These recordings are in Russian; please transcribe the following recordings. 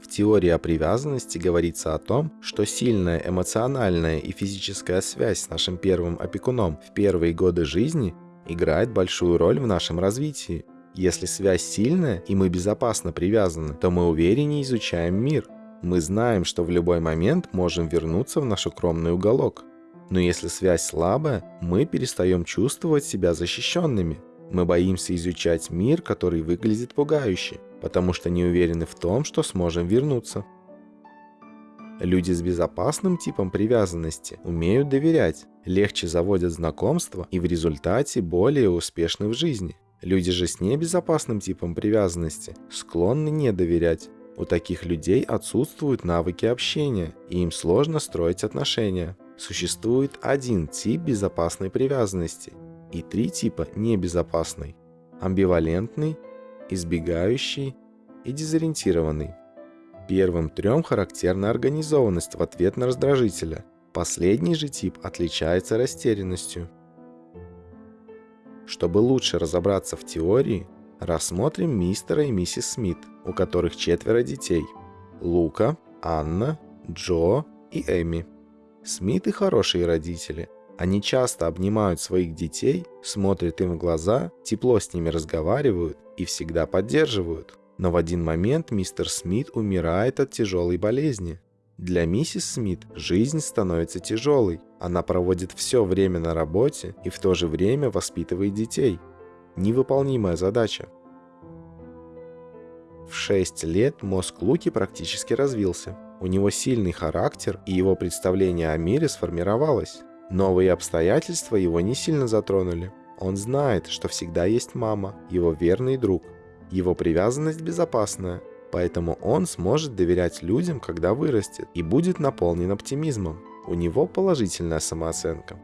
В теории о привязанности говорится о том, что сильная эмоциональная и физическая связь с нашим первым опекуном в первые годы жизни играет большую роль в нашем развитии. Если связь сильная и мы безопасно привязаны, то мы увереннее изучаем мир. Мы знаем, что в любой момент можем вернуться в наш укромный уголок. Но если связь слабая, мы перестаем чувствовать себя защищенными. Мы боимся изучать мир, который выглядит пугающе, потому что не уверены в том, что сможем вернуться. Люди с безопасным типом привязанности умеют доверять, легче заводят знакомства и в результате более успешны в жизни. Люди же с небезопасным типом привязанности склонны не доверять. У таких людей отсутствуют навыки общения, и им сложно строить отношения. Существует один тип безопасной привязанности и три типа небезопасной. Амбивалентный, избегающий и дезориентированный. Первым трем характерна организованность в ответ на раздражителя. Последний же тип отличается растерянностью. Чтобы лучше разобраться в теории, рассмотрим мистера и миссис Смит, у которых четверо детей. Лука, Анна, Джо и Эми. Смиты хорошие родители. Они часто обнимают своих детей, смотрят им в глаза, тепло с ними разговаривают и всегда поддерживают. Но в один момент мистер Смит умирает от тяжелой болезни. Для миссис Смит жизнь становится тяжелой. Она проводит все время на работе и в то же время воспитывает детей. Невыполнимая задача. В 6 лет мозг Луки практически развился. У него сильный характер, и его представление о мире сформировалось. Новые обстоятельства его не сильно затронули. Он знает, что всегда есть мама, его верный друг. Его привязанность безопасная, Поэтому он сможет доверять людям, когда вырастет, и будет наполнен оптимизмом. У него положительная самооценка.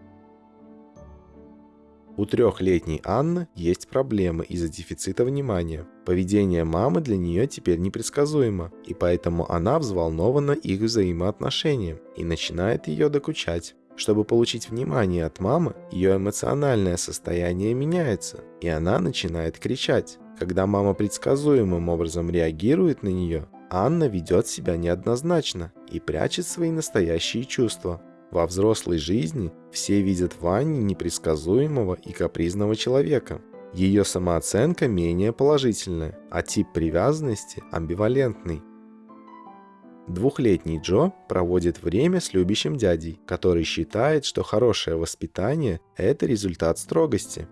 У трехлетней Анны есть проблемы из-за дефицита внимания. Поведение мамы для нее теперь непредсказуемо, и поэтому она взволнована их взаимоотношением и начинает ее докучать. Чтобы получить внимание от мамы, ее эмоциональное состояние меняется, и она начинает кричать. Когда мама предсказуемым образом реагирует на нее, Анна ведет себя неоднозначно и прячет свои настоящие чувства. Во взрослой жизни все видят в Анне непредсказуемого и капризного человека. Ее самооценка менее положительная, а тип привязанности амбивалентный. Двухлетний Джо проводит время с любящим дядей, который считает, что хорошее воспитание – это результат строгости.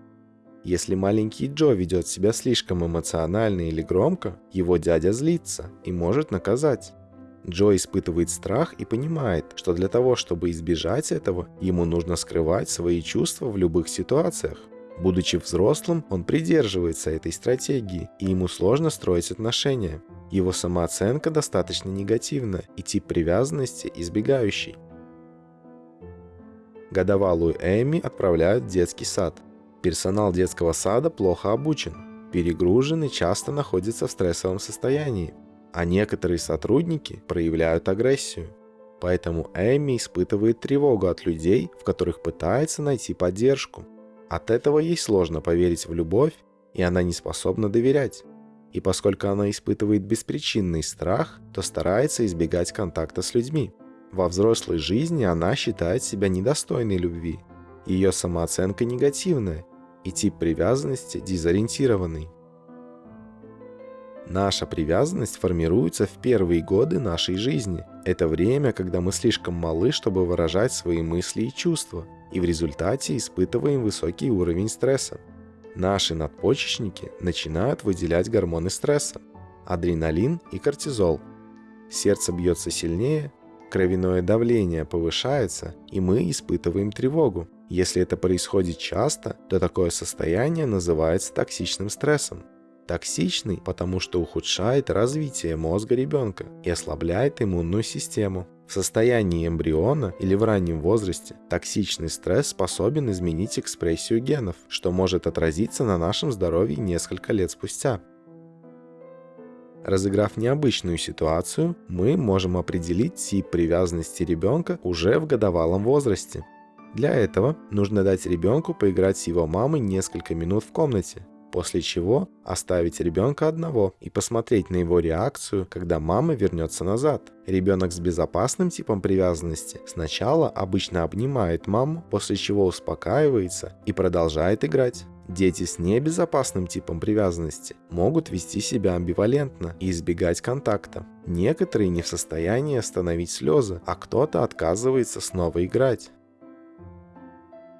Если маленький Джо ведет себя слишком эмоционально или громко, его дядя злится и может наказать. Джо испытывает страх и понимает, что для того, чтобы избежать этого, ему нужно скрывать свои чувства в любых ситуациях. Будучи взрослым, он придерживается этой стратегии, и ему сложно строить отношения. Его самооценка достаточно негативна и тип привязанности избегающий. Годовалую Эми отправляют в детский сад. Персонал детского сада плохо обучен, перегружен и часто находится в стрессовом состоянии, а некоторые сотрудники проявляют агрессию. Поэтому Эми испытывает тревогу от людей, в которых пытается найти поддержку. От этого ей сложно поверить в любовь, и она не способна доверять. И поскольку она испытывает беспричинный страх, то старается избегать контакта с людьми. Во взрослой жизни она считает себя недостойной любви. Ее самооценка негативная, и тип привязанности дезориентированный. Наша привязанность формируется в первые годы нашей жизни. Это время, когда мы слишком малы, чтобы выражать свои мысли и чувства, и в результате испытываем высокий уровень стресса. Наши надпочечники начинают выделять гормоны стресса – адреналин и кортизол. Сердце бьется сильнее, кровяное давление повышается, и мы испытываем тревогу. Если это происходит часто, то такое состояние называется токсичным стрессом. Токсичный, потому что ухудшает развитие мозга ребенка и ослабляет иммунную систему. В состоянии эмбриона или в раннем возрасте токсичный стресс способен изменить экспрессию генов, что может отразиться на нашем здоровье несколько лет спустя. Разыграв необычную ситуацию, мы можем определить тип привязанности ребенка уже в годовалом возрасте. Для этого нужно дать ребенку поиграть с его мамой несколько минут в комнате. После чего оставить ребенка одного и посмотреть на его реакцию, когда мама вернется назад. Ребенок с безопасным типом привязанности сначала обычно обнимает маму, после чего успокаивается и продолжает играть. Дети с небезопасным типом привязанности могут вести себя амбивалентно и избегать контакта. Некоторые не в состоянии остановить слезы, а кто-то отказывается снова играть.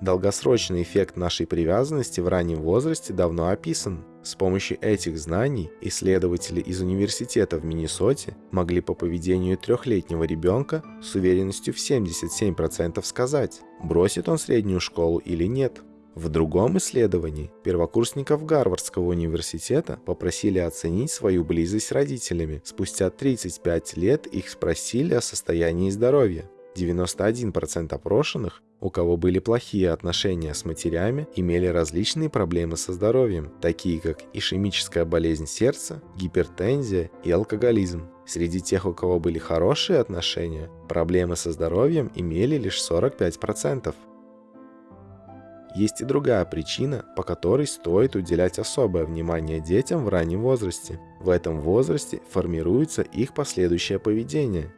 Долгосрочный эффект нашей привязанности в раннем возрасте давно описан. С помощью этих знаний исследователи из университета в Миннесоте могли по поведению трехлетнего ребенка с уверенностью в 77% сказать, бросит он среднюю школу или нет. В другом исследовании первокурсников Гарвардского университета попросили оценить свою близость с родителями. Спустя 35 лет их спросили о состоянии здоровья. 91% опрошенных, у кого были плохие отношения с матерями, имели различные проблемы со здоровьем, такие как ишемическая болезнь сердца, гипертензия и алкоголизм. Среди тех, у кого были хорошие отношения, проблемы со здоровьем имели лишь 45%. Есть и другая причина, по которой стоит уделять особое внимание детям в раннем возрасте. В этом возрасте формируется их последующее поведение.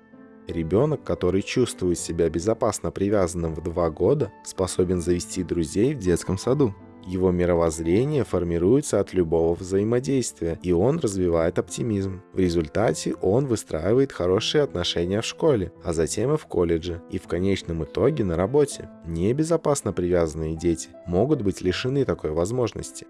Ребенок, который чувствует себя безопасно привязанным в два года, способен завести друзей в детском саду. Его мировоззрение формируется от любого взаимодействия, и он развивает оптимизм. В результате он выстраивает хорошие отношения в школе, а затем и в колледже, и в конечном итоге на работе. Небезопасно привязанные дети могут быть лишены такой возможности.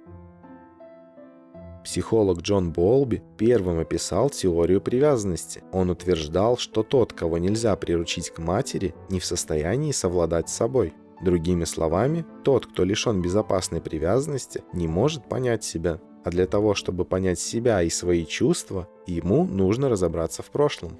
Психолог Джон Болби первым описал теорию привязанности. Он утверждал, что тот, кого нельзя приручить к матери, не в состоянии совладать с собой. Другими словами, тот, кто лишен безопасной привязанности, не может понять себя. А для того, чтобы понять себя и свои чувства, ему нужно разобраться в прошлом.